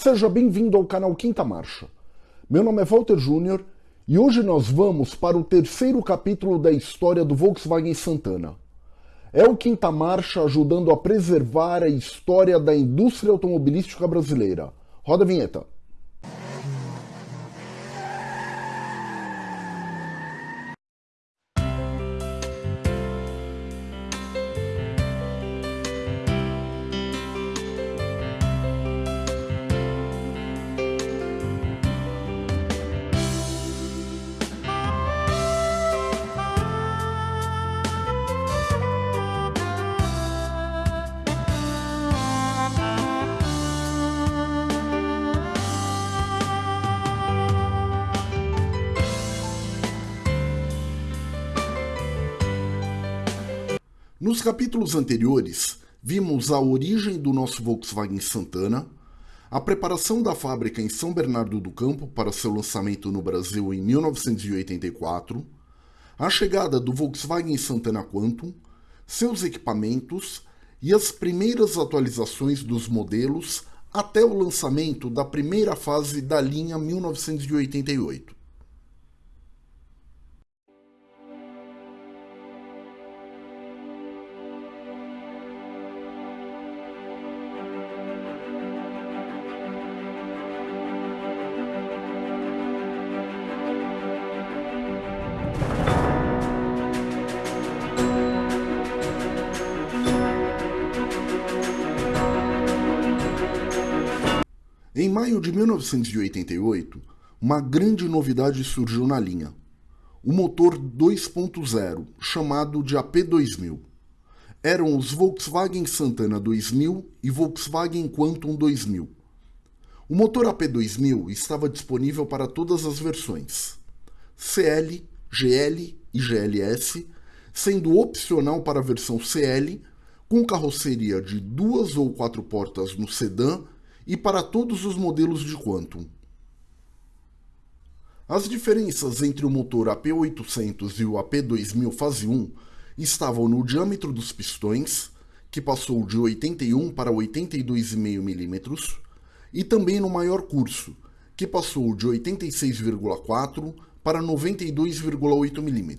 Seja bem-vindo ao canal Quinta Marcha. Meu nome é Walter Júnior e hoje nós vamos para o terceiro capítulo da história do Volkswagen Santana. É o Quinta Marcha ajudando a preservar a história da indústria automobilística brasileira. Roda a vinheta. Nos capítulos anteriores, vimos a origem do nosso Volkswagen Santana, a preparação da fábrica em São Bernardo do Campo para seu lançamento no Brasil em 1984, a chegada do Volkswagen Santana Quantum, seus equipamentos e as primeiras atualizações dos modelos até o lançamento da primeira fase da linha 1988. Em maio de 1988, uma grande novidade surgiu na linha. O motor 2.0, chamado de AP2000. Eram os Volkswagen Santana 2000 e Volkswagen Quantum 2000. O motor AP2000 estava disponível para todas as versões. CL, GL e GLS, sendo opcional para a versão CL, com carroceria de duas ou quatro portas no sedã e para todos os modelos de Quantum. As diferenças entre o motor AP800 e o AP2000 fase 1 estavam no diâmetro dos pistões, que passou de 81 para 82,5 mm, e também no maior curso, que passou de 86,4 para 92,8 mm.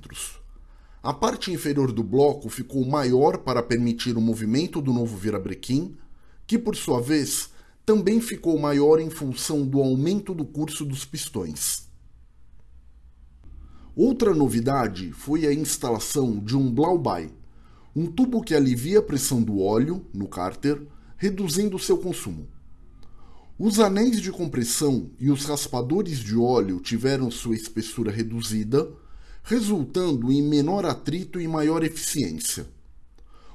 A parte inferior do bloco ficou maior para permitir o movimento do novo virabrequim, que por sua vez também ficou maior em função do aumento do curso dos pistões. Outra novidade foi a instalação de um Blauby, um tubo que alivia a pressão do óleo no cárter, reduzindo seu consumo. Os anéis de compressão e os raspadores de óleo tiveram sua espessura reduzida, resultando em menor atrito e maior eficiência.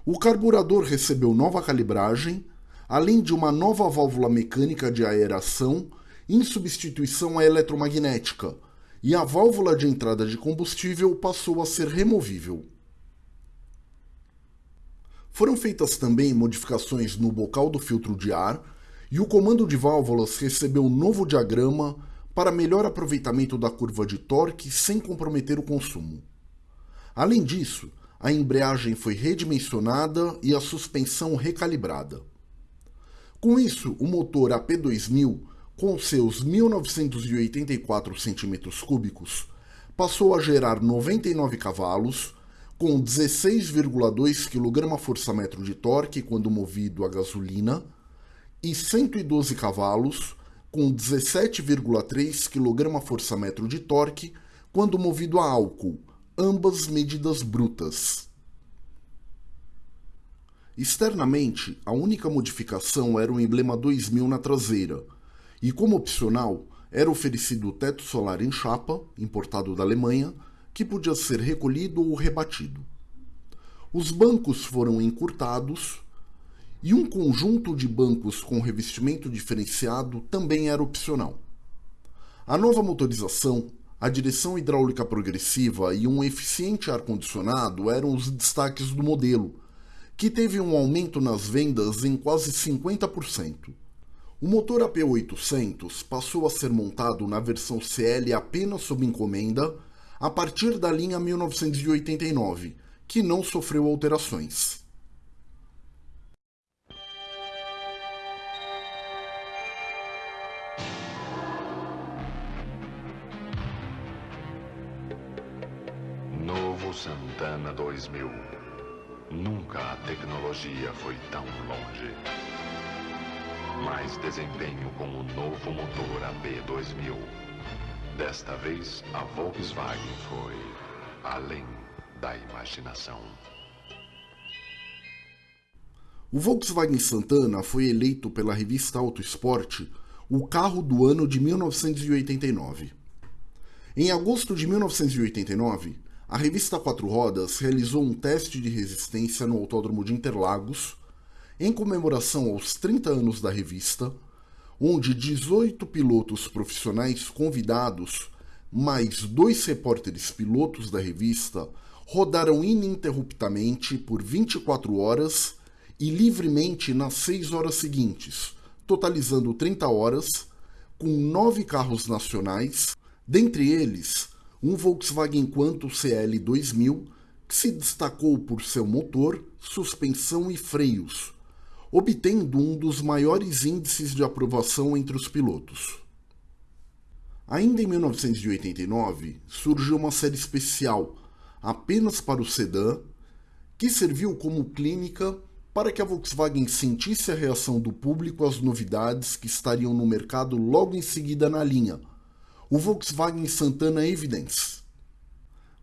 O carburador recebeu nova calibragem, além de uma nova válvula mecânica de aeração em substituição à eletromagnética, e a válvula de entrada de combustível passou a ser removível. Foram feitas também modificações no bocal do filtro de ar e o comando de válvulas recebeu um novo diagrama para melhor aproveitamento da curva de torque sem comprometer o consumo. Além disso, a embreagem foi redimensionada e a suspensão recalibrada. Com isso, o motor AP2000, com seus 1984 cm3, passou a gerar 99 cavalos, com 16,2 kgfm de torque quando movido a gasolina e 112 cavalos, com 17,3 kgfm de torque quando movido a álcool, ambas medidas brutas. Externamente, a única modificação era o emblema 2000 na traseira, e como opcional, era oferecido o teto solar em chapa, importado da Alemanha, que podia ser recolhido ou rebatido. Os bancos foram encurtados e um conjunto de bancos com revestimento diferenciado também era opcional. A nova motorização, a direção hidráulica progressiva e um eficiente ar-condicionado eram os destaques do modelo, que teve um aumento nas vendas em quase 50%. O motor AP800 passou a ser montado na versão CL apenas sob encomenda a partir da linha 1989, que não sofreu alterações. Santana 2000. Nunca a tecnologia foi tão longe. Mais desempenho com o novo motor AP2000. Desta vez, a Volkswagen foi além da imaginação. O Volkswagen Santana foi eleito pela revista Auto Esporte o carro do ano de 1989. Em agosto de 1989, a revista Quatro Rodas realizou um teste de resistência no Autódromo de Interlagos, em comemoração aos 30 anos da revista, onde 18 pilotos profissionais convidados, mais dois repórteres pilotos da revista, rodaram ininterruptamente por 24 horas e livremente nas 6 horas seguintes, totalizando 30 horas, com nove carros nacionais, dentre eles um Volkswagen Quanto CL 2000, que se destacou por seu motor, suspensão e freios, obtendo um dos maiores índices de aprovação entre os pilotos. Ainda em 1989, surgiu uma série especial, apenas para o sedã, que serviu como clínica para que a Volkswagen sentisse a reação do público às novidades que estariam no mercado logo em seguida na linha, o Volkswagen Santana Evidence.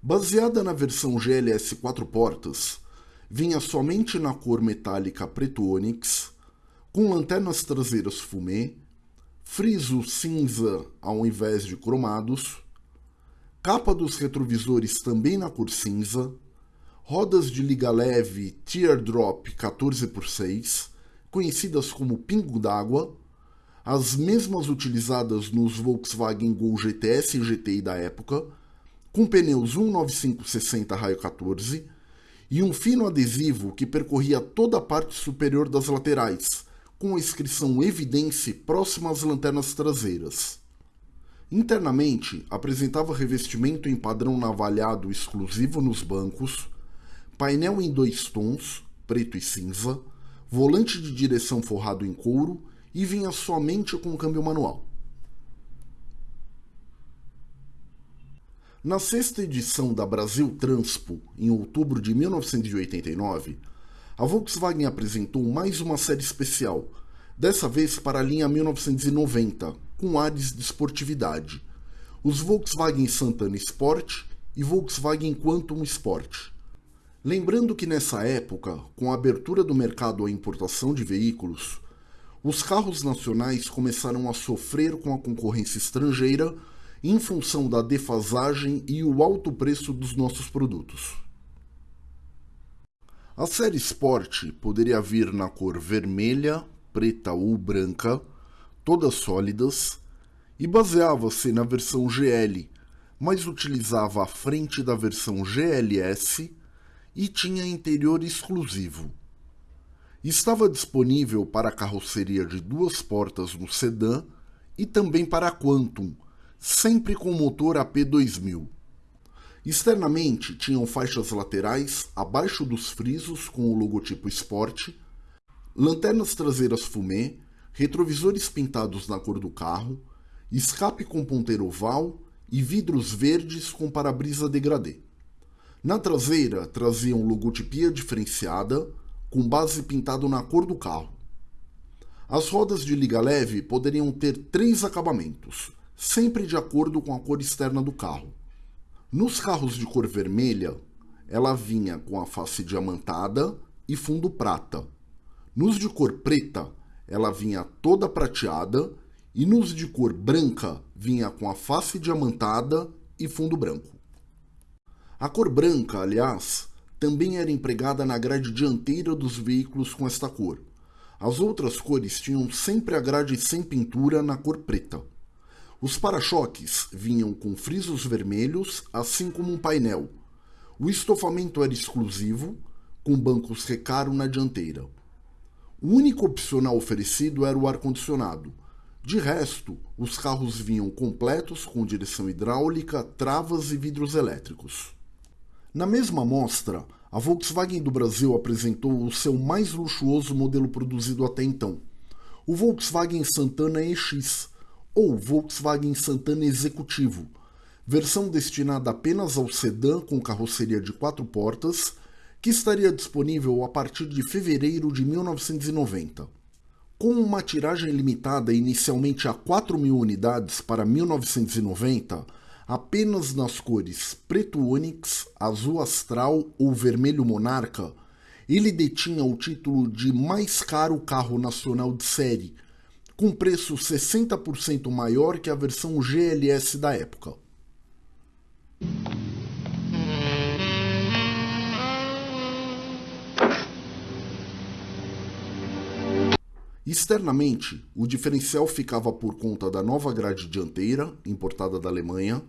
Baseada na versão GLS 4 portas, vinha somente na cor metálica preto ônix, com lanternas traseiras fumê, friso cinza ao invés de cromados, capa dos retrovisores também na cor cinza, rodas de liga leve Teardrop 14x6, conhecidas como pingo d'água, as mesmas utilizadas nos Volkswagen Gol GTS e GTI da época, com pneus 19560 raio 14 e um fino adesivo que percorria toda a parte superior das laterais, com a inscrição Evidence próxima às lanternas traseiras. Internamente, apresentava revestimento em padrão navalhado exclusivo nos bancos, painel em dois tons, preto e cinza, volante de direção forrado em couro e vinha somente com câmbio manual. Na sexta edição da Brasil Transpo, em outubro de 1989, a Volkswagen apresentou mais uma série especial, dessa vez para a linha 1990, com ares de esportividade, os Volkswagen Santana Sport e Volkswagen Quantum Sport. Lembrando que nessa época, com a abertura do mercado à importação de veículos, os carros nacionais começaram a sofrer com a concorrência estrangeira em função da defasagem e o alto preço dos nossos produtos. A série Sport poderia vir na cor vermelha, preta ou branca, todas sólidas, e baseava-se na versão GL, mas utilizava a frente da versão GLS e tinha interior exclusivo. Estava disponível para carroceria de duas portas no sedã e também para a Quantum, sempre com motor AP2000. Externamente tinham faixas laterais abaixo dos frisos com o logotipo Sport, lanternas traseiras fumê, retrovisores pintados na cor do carro, escape com ponteiro oval e vidros verdes com para-brisa degradê. Na traseira traziam logotipia diferenciada, com base pintado na cor do carro. As rodas de liga leve poderiam ter três acabamentos, sempre de acordo com a cor externa do carro. Nos carros de cor vermelha, ela vinha com a face diamantada e fundo prata. Nos de cor preta, ela vinha toda prateada e nos de cor branca vinha com a face diamantada e fundo branco. A cor branca, aliás, também era empregada na grade dianteira dos veículos com esta cor. As outras cores tinham sempre a grade sem pintura na cor preta. Os para-choques vinham com frisos vermelhos, assim como um painel. O estofamento era exclusivo, com bancos recaro na dianteira. O único opcional oferecido era o ar-condicionado. De resto, os carros vinham completos com direção hidráulica, travas e vidros elétricos. Na mesma mostra, a Volkswagen do Brasil apresentou o seu mais luxuoso modelo produzido até então, o Volkswagen Santana EX, ou Volkswagen Santana Executivo, versão destinada apenas ao sedã com carroceria de quatro portas, que estaria disponível a partir de fevereiro de 1990. Com uma tiragem limitada inicialmente a 4 mil unidades para 1990, apenas nas cores preto ônix, azul astral ou vermelho monarca, ele detinha o título de mais caro carro nacional de série, com preço 60% maior que a versão GLS da época. Externamente, o diferencial ficava por conta da nova grade dianteira, importada da Alemanha,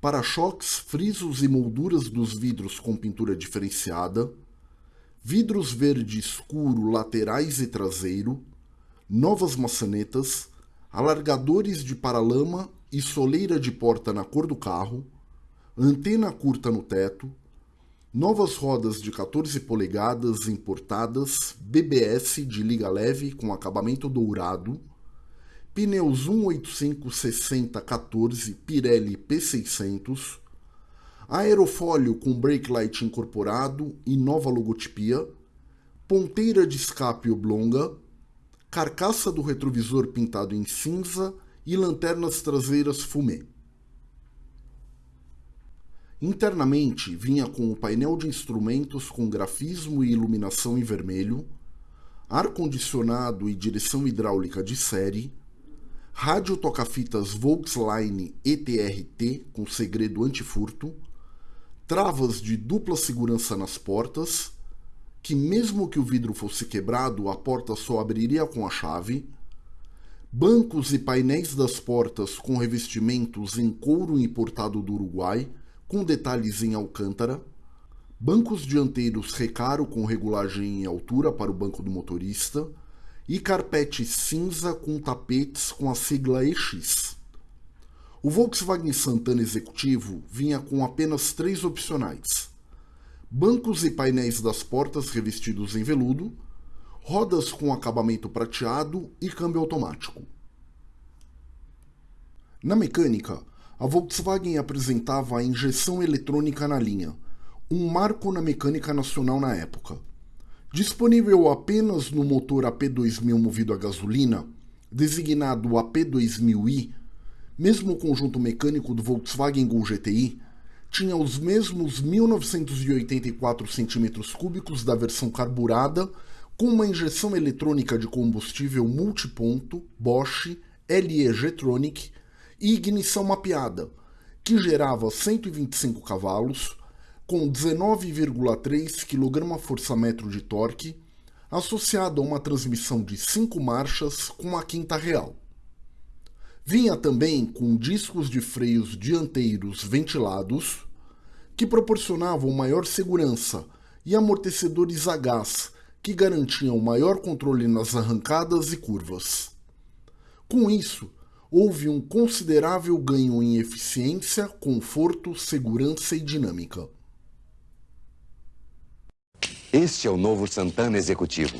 para-choques, frisos e molduras dos vidros com pintura diferenciada, vidros verde escuro laterais e traseiro, novas maçanetas, alargadores de paralama e soleira de porta na cor do carro, antena curta no teto, novas rodas de 14 polegadas importadas, BBS de liga leve com acabamento dourado, pneus 185-60-14 Pirelli P600, aerofólio com brake light incorporado e nova logotipia, ponteira de escape oblonga, carcaça do retrovisor pintado em cinza e lanternas traseiras fumê. Internamente vinha com o painel de instrumentos com grafismo e iluminação em vermelho, ar-condicionado e direção hidráulica de série, rádio toca-fitas Volkswagen ETRT com segredo antifurto, travas de dupla segurança nas portas, que mesmo que o vidro fosse quebrado, a porta só abriria com a chave, bancos e painéis das portas com revestimentos em couro importado do Uruguai, com detalhes em alcântara, bancos dianteiros recaro com regulagem em altura para o banco do motorista, e carpete cinza com tapetes com a sigla EX. O Volkswagen Santana Executivo vinha com apenas três opcionais: bancos e painéis das portas revestidos em veludo, rodas com acabamento prateado e câmbio automático. Na mecânica, a Volkswagen apresentava a injeção eletrônica na linha, um marco na mecânica nacional na época. Disponível apenas no motor AP2000 movido a gasolina, designado AP2000i, mesmo o conjunto mecânico do Volkswagen Gol GTI tinha os mesmos 1984 cm3 da versão carburada, com uma injeção eletrônica de combustível multiponto Bosch LE G-Tronic e ignição mapeada, que gerava 125 cavalos, com 19,3 kgfm de torque, associado a uma transmissão de 5 marchas com a quinta real. Vinha também com discos de freios dianteiros ventilados, que proporcionavam maior segurança, e amortecedores a gás, que garantiam maior controle nas arrancadas e curvas. Com isso, houve um considerável ganho em eficiência, conforto, segurança e dinâmica. Este é o novo Santana Executivo.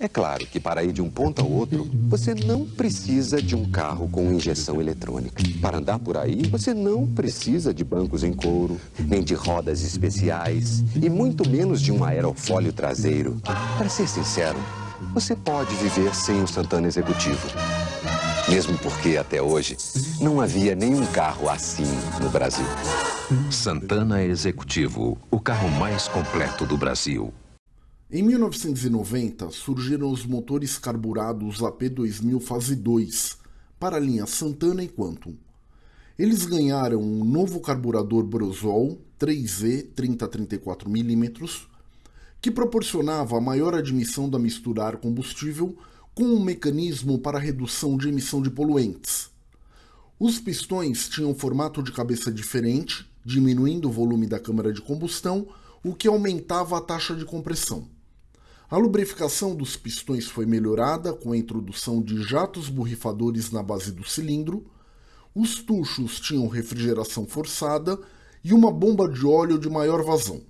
É claro que para ir de um ponto ao outro, você não precisa de um carro com injeção eletrônica. Para andar por aí, você não precisa de bancos em couro, nem de rodas especiais, e muito menos de um aerofólio traseiro. Para ser sincero, você pode viver sem o Santana Executivo. Mesmo porque, até hoje, não havia nenhum carro assim no Brasil. Santana Executivo, o carro mais completo do Brasil. Em 1990, surgiram os motores carburados AP2000 Fase 2 para a linha Santana e Quantum. Eles ganharam um novo carburador Brosol 3E 3034mm, que proporcionava maior admissão da mistura ar combustível com um mecanismo para redução de emissão de poluentes. Os pistões tinham formato de cabeça diferente, diminuindo o volume da câmara de combustão, o que aumentava a taxa de compressão. A lubrificação dos pistões foi melhorada com a introdução de jatos borrifadores na base do cilindro, os tuchos tinham refrigeração forçada e uma bomba de óleo de maior vazão,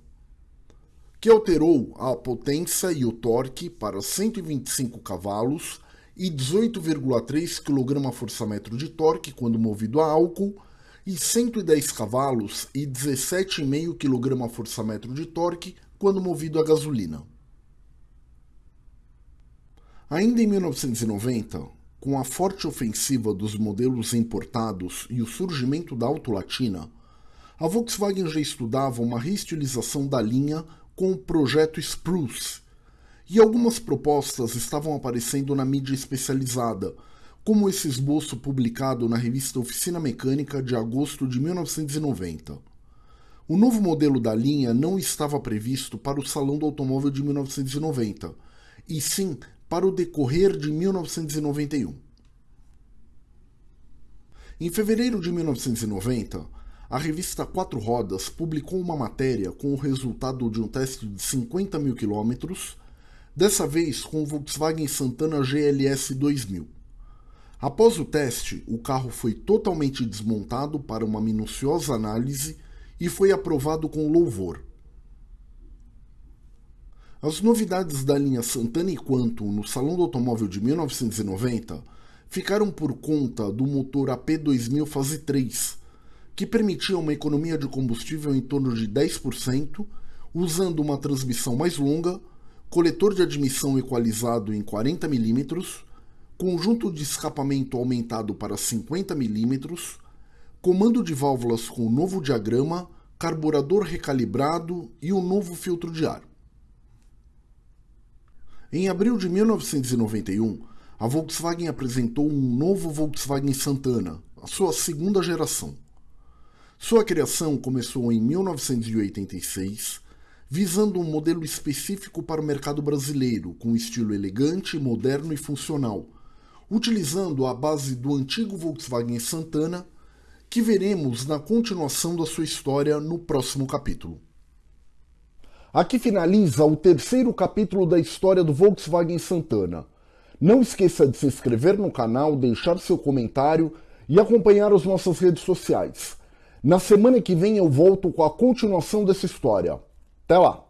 que alterou a potência e o torque para 125 cavalos e 18,3 kgfm de torque quando movido a álcool e 110 cavalos e 17,5 kgfm de torque quando movido a gasolina. Ainda em 1990, com a forte ofensiva dos modelos importados e o surgimento da Auto Latina, a Volkswagen já estudava uma reestilização da linha com o projeto Spruce, e algumas propostas estavam aparecendo na mídia especializada, como esse esboço publicado na revista Oficina Mecânica de agosto de 1990. O novo modelo da linha não estava previsto para o Salão do Automóvel de 1990, e sim para o decorrer de 1991. Em fevereiro de 1990, a revista Quatro Rodas publicou uma matéria com o resultado de um teste de 50 mil quilômetros, dessa vez com o Volkswagen Santana GLS 2000. Após o teste, o carro foi totalmente desmontado para uma minuciosa análise e foi aprovado com louvor. As novidades da linha Santana e Quantum no Salão do Automóvel de 1990 ficaram por conta do motor AP2000 Fase 3, que permitia uma economia de combustível em torno de 10%, usando uma transmissão mais longa, coletor de admissão equalizado em 40 mm, conjunto de escapamento aumentado para 50 mm, comando de válvulas com novo diagrama, carburador recalibrado e um novo filtro de ar. Em abril de 1991, a Volkswagen apresentou um novo Volkswagen Santana, a sua segunda geração. Sua criação começou em 1986, visando um modelo específico para o mercado brasileiro, com estilo elegante, moderno e funcional, utilizando a base do antigo Volkswagen Santana, que veremos na continuação da sua história no próximo capítulo. Aqui finaliza o terceiro capítulo da história do Volkswagen Santana. Não esqueça de se inscrever no canal, deixar seu comentário e acompanhar as nossas redes sociais. Na semana que vem eu volto com a continuação dessa história. Até lá!